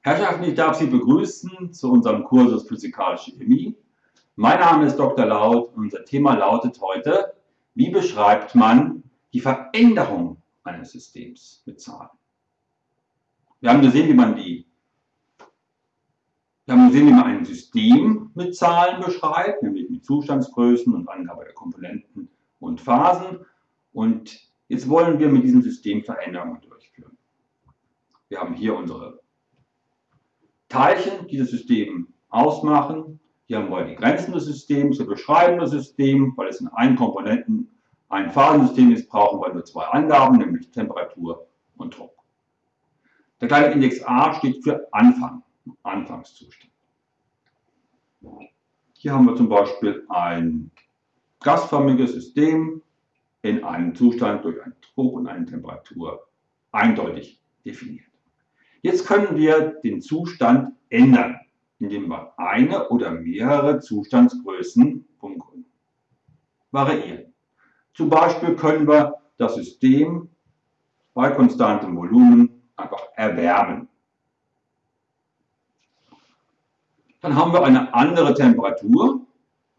Herrschaften, ich darf Sie begrüßen zu unserem Kursus Physikalische Chemie. Mein Name ist Dr. Laut und unser Thema lautet heute, wie beschreibt man die Veränderung eines Systems mit Zahlen? Wir haben gesehen, wie man die wir haben gesehen, wie man ein System mit Zahlen beschreibt, nämlich mit Zustandsgrößen und Angabe der Komponenten und Phasen. Und jetzt wollen wir mit diesem System Veränderungen durchführen. Wir haben hier unsere Teilchen, die das System ausmachen. Hier haben wir die Grenzen des Systems, wir beschreiben das System, weil es in einem Komponenten ein Phasensystem ist, brauchen wir nur zwei Angaben, nämlich Temperatur und Druck. Der kleine Index a steht für Anfang. Anfangszustand. Hier haben wir zum Beispiel ein gasförmiges System in einem Zustand durch einen Druck und eine Temperatur eindeutig definiert. Jetzt können wir den Zustand ändern, indem wir eine oder mehrere Zustandsgrößen variieren. Zum Beispiel können wir das System bei konstantem Volumen einfach erwärmen. Dann haben wir eine andere Temperatur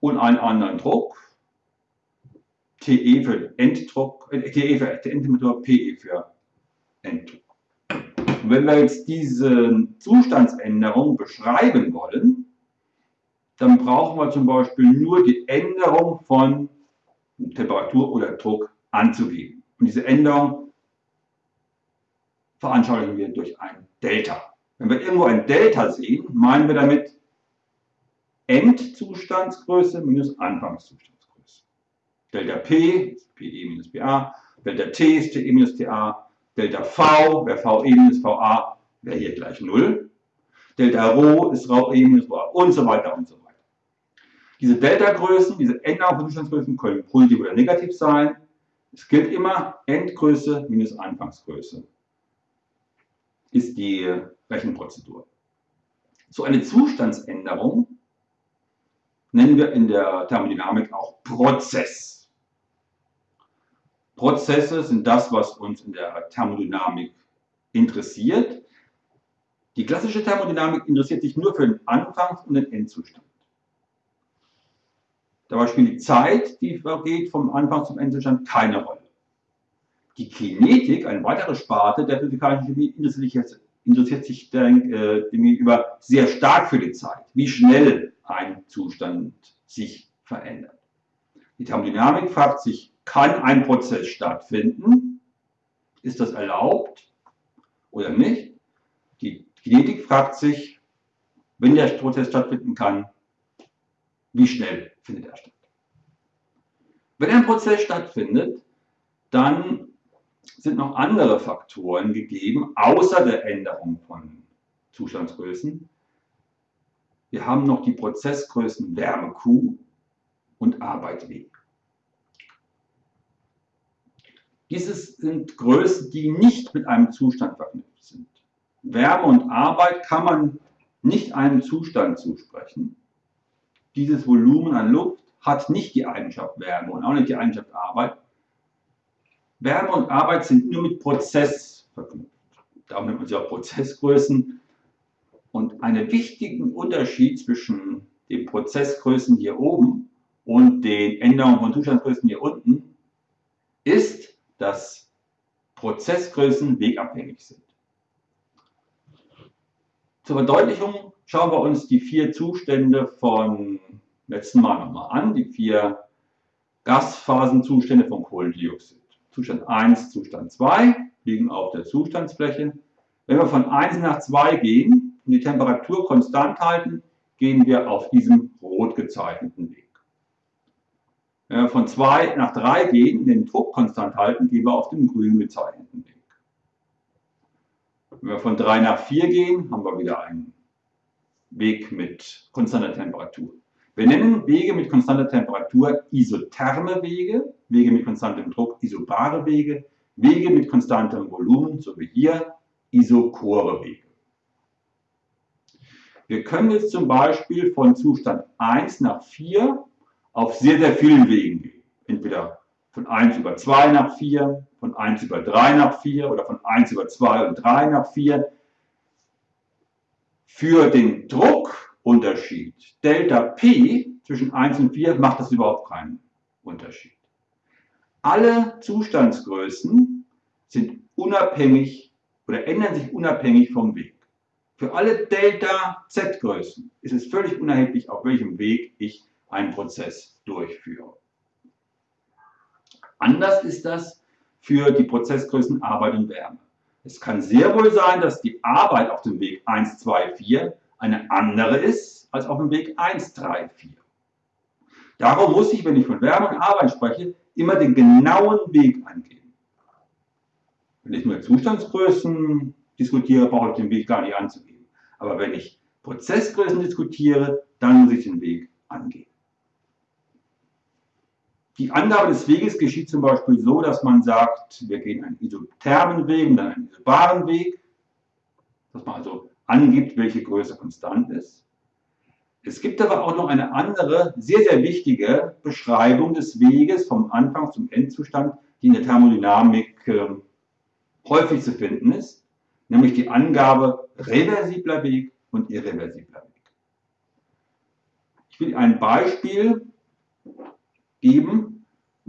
und einen anderen Druck. TE für Enddruck, äh, TE für Endtemperatur, PE für Enddruck. Und wenn wir jetzt diese Zustandsänderung beschreiben wollen, dann brauchen wir zum Beispiel nur die Änderung von Temperatur oder Druck anzugeben. Und diese Änderung veranschaulichen wir durch ein Delta. Wenn wir irgendwo ein Delta sehen, meinen wir damit Endzustandsgröße minus Anfangszustandsgröße. Delta P ist PE minus PA, Delta T ist TE minus TA, Delta V wäre VE minus VA, wäre hier gleich 0. Delta Rho ist Rho E minus Rho und so weiter und so weiter. Diese Delta-Größen, diese Änderungen von Zustandsgrößen können positiv oder negativ sein. Es gilt immer Endgröße minus Anfangsgröße ist die Rechenprozedur. So eine Zustandsänderung nennen wir in der Thermodynamik auch Prozess. Prozesse sind das, was uns in der Thermodynamik interessiert. Die klassische Thermodynamik interessiert sich nur für den Anfangs- und den Endzustand. Dabei spielt die Zeit, die vergeht vom Anfangs- zum Endzustand, keine Rolle. Die Kinetik, eine weitere Sparte der physikalischen Chemie, interessiert sich, jetzt, interessiert sich äh, gegenüber sehr stark für die Zeit. Wie schnell ein Zustand sich verändert. Die Thermodynamik fragt sich, kann ein Prozess stattfinden? Ist das erlaubt oder nicht? Die Kinetik fragt sich, wenn der Prozess stattfinden kann, wie schnell findet er statt? Wenn ein Prozess stattfindet, dann sind noch andere Faktoren gegeben, außer der Änderung von Zustandsgrößen, wir haben noch die Prozessgrößen Wärme Q und Arbeit W. Dieses sind Größen, die nicht mit einem Zustand verknüpft sind. Wärme und Arbeit kann man nicht einem Zustand zusprechen. Dieses Volumen an Luft hat nicht die Eigenschaft Wärme und auch nicht die Eigenschaft Arbeit. Wärme und Arbeit sind nur mit Prozess verknüpft. Darum nennt man sie auch Prozessgrößen. Und einen wichtigen Unterschied zwischen den Prozessgrößen hier oben und den Änderungen von Zustandsgrößen hier unten ist, dass Prozessgrößen wegabhängig sind. Zur Verdeutlichung schauen wir uns die vier Zustände von letzten Mal nochmal an, die vier Gasphasenzustände von Kohlendioxid. Zustand 1, Zustand 2 liegen auf der Zustandsfläche. Wenn wir von 1 nach 2 gehen, und die Temperatur konstant halten, gehen wir auf diesem rot gezeichneten Weg. Wir von 2 nach 3 gehen, den Druck konstant halten, gehen wir auf dem grün gezeichneten Weg. Wenn wir von 3 nach 4 gehen, haben wir wieder einen Weg mit konstanter Temperatur. Wir nennen Wege mit konstanter Temperatur isotherme Wege, Wege mit konstantem Druck isobare Wege, Wege mit konstantem Volumen, so wie hier, isochore Wege. Wir können jetzt zum Beispiel von Zustand 1 nach 4 auf sehr, sehr vielen Wegen. Entweder von 1 über 2 nach 4, von 1 über 3 nach 4 oder von 1 über 2 und 3 nach 4. Für den Druckunterschied Delta P zwischen 1 und 4 macht das überhaupt keinen Unterschied. Alle Zustandsgrößen sind unabhängig oder ändern sich unabhängig vom Weg. Für alle Delta Z-Größen ist es völlig unerheblich, auf welchem Weg ich einen Prozess durchführe. Anders ist das für die Prozessgrößen Arbeit und Wärme. Es kann sehr wohl sein, dass die Arbeit auf dem Weg 1, 2, 4 eine andere ist als auf dem Weg 1, 3, 4. Darum muss ich, wenn ich von Wärme und Arbeit spreche, immer den genauen Weg angeben. Wenn ich nur Zustandsgrößen diskutiere, brauche ich den Weg gar nicht anzugeben. Aber wenn ich Prozessgrößen diskutiere, dann muss ich den Weg angeben. Die Angabe des Weges geschieht zum Beispiel so, dass man sagt, wir gehen einen isothermen Weg und dann einen isobaren Weg, dass man also angibt, welche Größe konstant ist. Es gibt aber auch noch eine andere, sehr, sehr wichtige Beschreibung des Weges vom Anfang zum Endzustand, die in der Thermodynamik äh, häufig zu finden ist, nämlich die Angabe reversibler Weg und irreversibler Weg. Ich will ein Beispiel geben,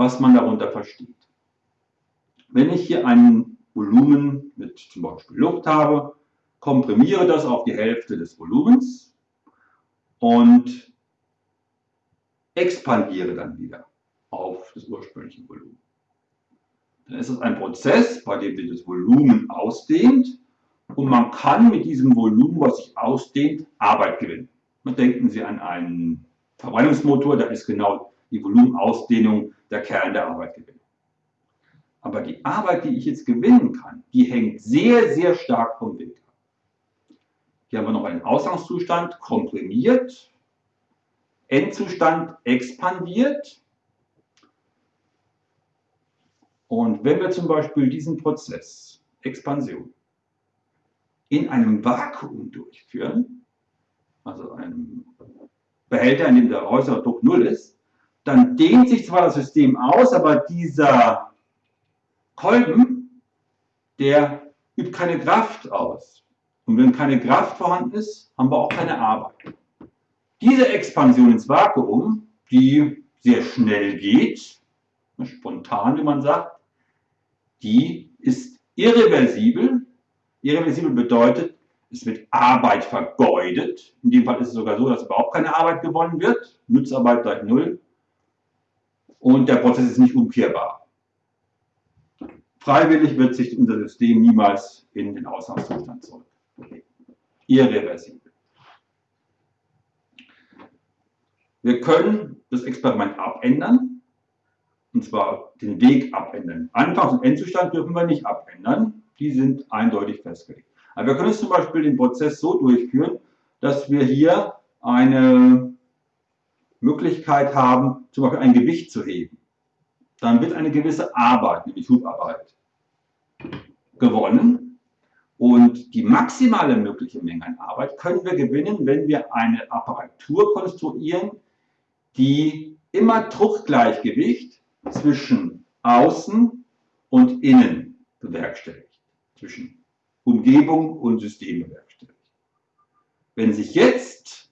was man darunter versteht. Wenn ich hier ein Volumen mit zum Beispiel Luft habe, komprimiere das auf die Hälfte des Volumens und expandiere dann wieder auf das ursprüngliche Volumen. Dann ist es ein Prozess, bei dem sich das Volumen ausdehnt und man kann mit diesem Volumen, was sich ausdehnt, Arbeit gewinnen. denken Sie an einen Verbrennungsmotor, da ist genau die Volumenausdehnung der Kern der Arbeit gewinnen. Aber die Arbeit, die ich jetzt gewinnen kann, die hängt sehr, sehr stark vom Weg ab. Hier haben wir noch einen Ausgangszustand, komprimiert, Endzustand expandiert. Und wenn wir zum Beispiel diesen Prozess, Expansion, in einem Vakuum durchführen, also einem Behälter, in dem der äußere Druck 0 ist, dann dehnt sich zwar das System aus, aber dieser Kolben, der übt keine Kraft aus. Und wenn keine Kraft vorhanden ist, haben wir auch keine Arbeit. Diese Expansion ins Vakuum, die sehr schnell geht, spontan, wie man sagt, die ist irreversibel. Irreversibel bedeutet, es wird Arbeit vergeudet. In dem Fall ist es sogar so, dass überhaupt keine Arbeit gewonnen wird. Nutzarbeit gleich Null und der Prozess ist nicht umkehrbar. Freiwillig wird sich unser System niemals in den Ausgangszustand zurück. Irreversibel. Wir können das Experiment abändern, und zwar den Weg abändern. Anfangs- und Endzustand dürfen wir nicht abändern, die sind eindeutig festgelegt. Aber wir können zum Beispiel den Prozess so durchführen, dass wir hier eine Möglichkeit haben, zum Beispiel ein Gewicht zu heben, dann wird eine gewisse Arbeit, nämlich Hubarbeit, gewonnen. Und die maximale mögliche Menge an Arbeit können wir gewinnen, wenn wir eine Apparatur konstruieren, die immer Druckgleichgewicht zwischen Außen und Innen bewerkstelligt, zwischen Umgebung und System bewerkstelligt. Wenn sich jetzt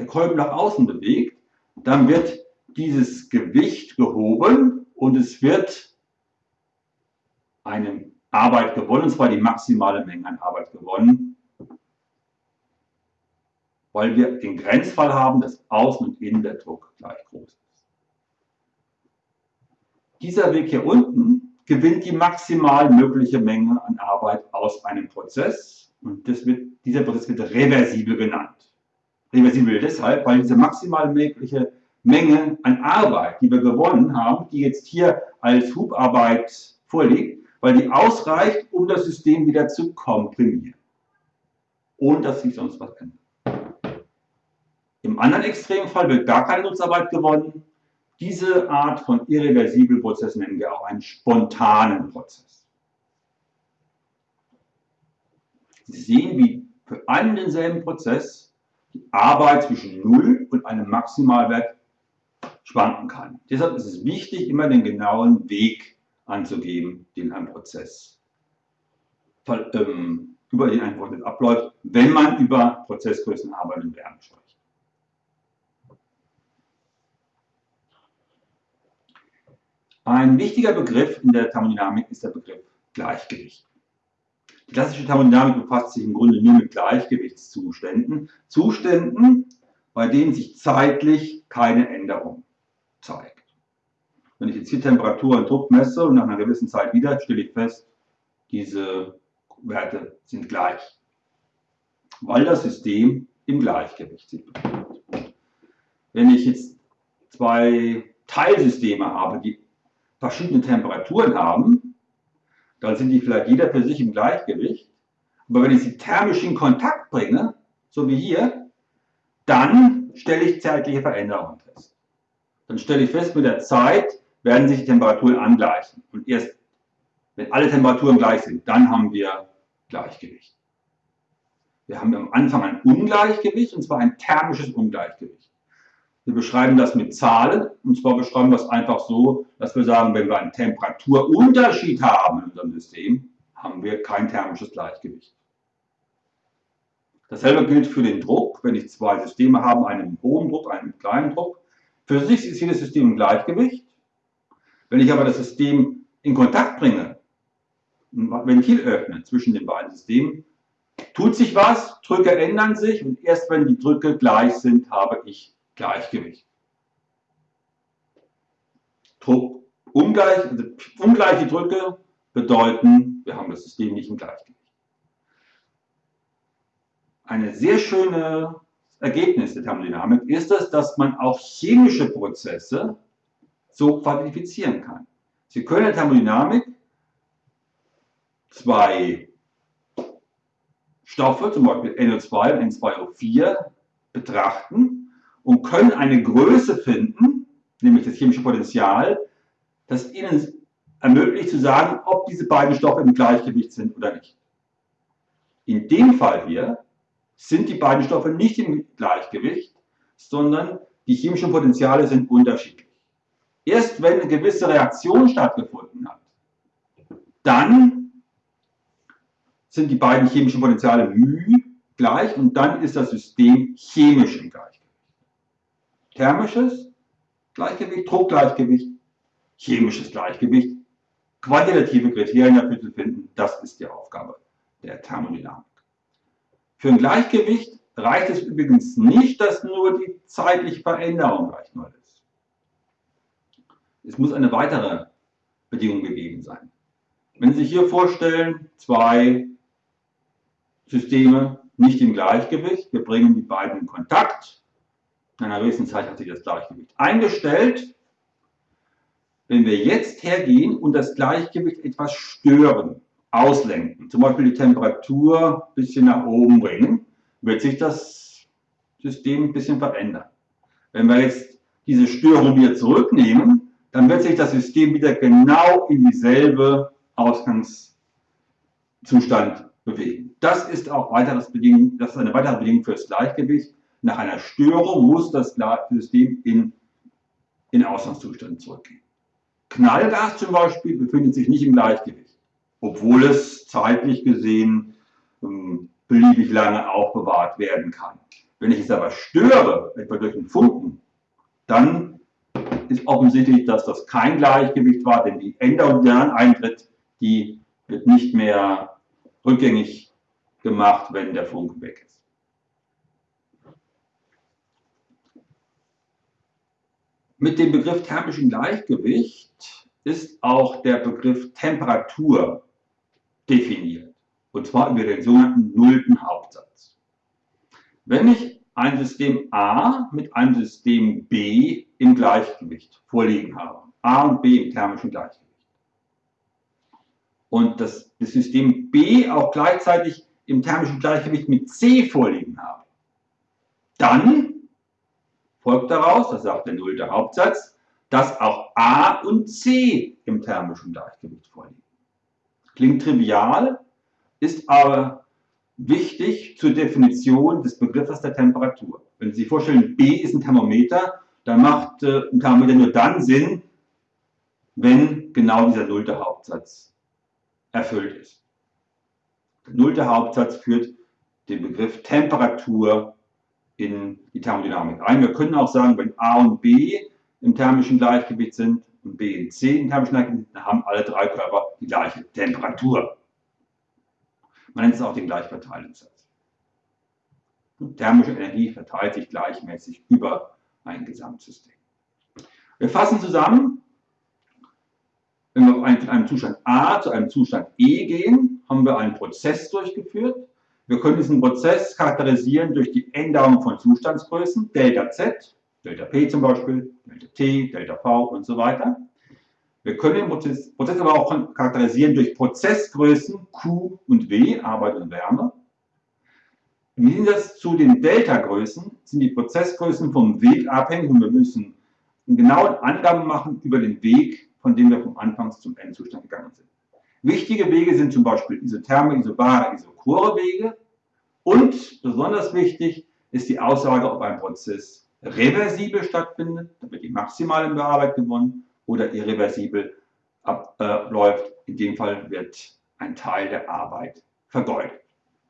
der Kolben nach außen bewegt, dann wird dieses Gewicht gehoben und es wird eine Arbeit gewonnen, und zwar die maximale Menge an Arbeit gewonnen, weil wir den Grenzfall haben, dass außen und innen der Druck gleich groß ist. Dieser Weg hier unten gewinnt die maximal mögliche Menge an Arbeit aus einem Prozess und wird, dieser Prozess wird reversibel genannt reversibel deshalb, weil diese maximal mögliche Menge an Arbeit, die wir gewonnen haben, die jetzt hier als Hubarbeit vorliegt, weil die ausreicht, um das System wieder zu komprimieren, ohne dass sich sonst was ändert. Im anderen Extremfall wird gar keine Nutzarbeit gewonnen. Diese Art von irreversiblen Prozess nennen wir auch einen spontanen Prozess. Sie sehen, wie für einen denselben Prozess die Arbeit zwischen 0 und einem Maximalwert schwanken kann. Deshalb ist es wichtig, immer den genauen Weg anzugeben, den ein Prozess ähm, über den ein Prozess abläuft, wenn man über Prozessgrößenarbeit und Wärme spricht. Ein wichtiger Begriff in der Thermodynamik ist der Begriff Gleichgewicht. Die klassische Thermodynamik befasst sich im Grunde nur mit Gleichgewichtszuständen. Zuständen, bei denen sich zeitlich keine Änderung zeigt. Wenn ich jetzt hier Temperatur und Druck messe und nach einer gewissen Zeit wieder, stelle ich fest, diese Werte sind gleich. Weil das System im Gleichgewicht sich befindet. Wenn ich jetzt zwei Teilsysteme habe, die verschiedene Temperaturen haben, dann sind die vielleicht jeder für sich im Gleichgewicht. Aber wenn ich sie thermisch in Kontakt bringe, so wie hier, dann stelle ich zeitliche Veränderungen fest. Dann stelle ich fest, mit der Zeit werden sich die Temperaturen angleichen. Und erst wenn alle Temperaturen gleich sind, dann haben wir Gleichgewicht. Wir haben am Anfang ein Ungleichgewicht, und zwar ein thermisches Ungleichgewicht. Wir beschreiben das mit Zahlen, und zwar beschreiben wir es einfach so, dass wir sagen, wenn wir einen Temperaturunterschied haben in unserem System, haben wir kein thermisches Gleichgewicht. Dasselbe gilt für den Druck. Wenn ich zwei Systeme habe, einen mit hohem Druck, einen mit kleinem Druck, für sich ist jedes System im Gleichgewicht. Wenn ich aber das System in Kontakt bringe, ein Ventil öffne zwischen den beiden Systemen, tut sich was, Drücke ändern sich und erst wenn die Drücke gleich sind, habe ich Gleichgewicht. Druck ungleich, also ungleiche Drücke bedeuten, wir haben das System nicht im Gleichgewicht. Eine sehr schöne Ergebnis der Thermodynamik ist es, dass man auch chemische Prozesse so quantifizieren kann. Sie können in der Thermodynamik zwei Stoffe, zum Beispiel NO2 und N2O4, betrachten und können eine Größe finden, nämlich das chemische Potenzial, das ihnen ermöglicht zu sagen, ob diese beiden Stoffe im Gleichgewicht sind oder nicht. In dem Fall hier sind die beiden Stoffe nicht im Gleichgewicht, sondern die chemischen Potenziale sind unterschiedlich. Erst wenn eine gewisse Reaktion stattgefunden hat, dann sind die beiden chemischen Potenziale μ gleich und dann ist das System chemisch im Gleichgewicht. Thermisches Gleichgewicht, Druckgleichgewicht, chemisches Gleichgewicht, quantitative Kriterien dafür zu finden, das ist die Aufgabe der Thermodynamik. Für ein Gleichgewicht reicht es übrigens nicht, dass nur die zeitliche Veränderung gleich null ist. Es muss eine weitere Bedingung gegeben sein. Wenn Sie sich hier vorstellen, zwei Systeme nicht im Gleichgewicht, wir bringen die beiden in Kontakt, in einer gewissen Zeit hat sich das Gleichgewicht eingestellt. Wenn wir jetzt hergehen und das Gleichgewicht etwas stören, auslenken, zum Beispiel die Temperatur ein bisschen nach oben bringen, wird sich das System ein bisschen verändern. Wenn wir jetzt diese Störung wieder zurücknehmen, dann wird sich das System wieder genau in dieselbe Ausgangszustand bewegen. Das ist auch weiteres Bedingung, das ist eine weitere Bedingung für das Gleichgewicht. Nach einer Störung muss das System in, in Ausgangszustand zurückgehen. Knallgas zum Beispiel befindet sich nicht im Gleichgewicht, obwohl es zeitlich gesehen ähm, beliebig lange aufbewahrt werden kann. Wenn ich es aber störe, etwa durch einen Funken, dann ist offensichtlich, dass das kein Gleichgewicht war, denn die Änderung, die dann eintritt, die wird nicht mehr rückgängig gemacht, wenn der Funken weg ist. Mit dem Begriff thermischen Gleichgewicht ist auch der Begriff Temperatur definiert. Und zwar über den sogenannten nullten Hauptsatz. Wenn ich ein System A mit einem System B im Gleichgewicht vorliegen habe, A und B im thermischen Gleichgewicht, und das, das System B auch gleichzeitig im thermischen Gleichgewicht mit C vorliegen habe, dann folgt daraus, das sagt der nullte Hauptsatz, dass auch A und C im thermischen Gleichgewicht vorliegen. Klingt trivial, ist aber wichtig zur Definition des Begriffes der Temperatur. Wenn Sie sich vorstellen, B ist ein Thermometer, dann macht äh, ein Thermometer nur dann Sinn, wenn genau dieser nullte Hauptsatz erfüllt ist. Der nullte Hauptsatz führt den Begriff Temperatur in die Thermodynamik ein. Wir können auch sagen, wenn A und B im thermischen Gleichgewicht sind und B und C im thermischen Gleichgewicht sind, dann haben alle drei Körper die gleiche Temperatur. Man nennt es auch den Gleichverteilungssatz. Thermische Energie verteilt sich gleichmäßig über ein Gesamtsystem. Wir fassen zusammen, wenn wir von einem Zustand A zu einem Zustand E gehen, haben wir einen Prozess durchgeführt. Wir können diesen Prozess charakterisieren durch die Änderung von Zustandsgrößen, Delta Z, Delta P zum Beispiel, Delta T, Delta V und so weiter. Wir können den Prozess, Prozess aber auch charakterisieren durch Prozessgrößen Q und W, Arbeit und Wärme. Im Gegensatz zu den Delta-Größen sind die Prozessgrößen vom Weg abhängig und wir müssen genaue Angaben machen über den Weg, von dem wir vom Anfangs zum Endzustand gegangen sind. Wichtige Wege sind zum Beispiel isotherme, isobare, isochore Wege und besonders wichtig ist die Aussage, ob ein Prozess reversibel stattfindet, da wird die maximale Bearbeitung gewonnen, oder irreversibel abläuft. In dem Fall wird ein Teil der Arbeit vergeudet.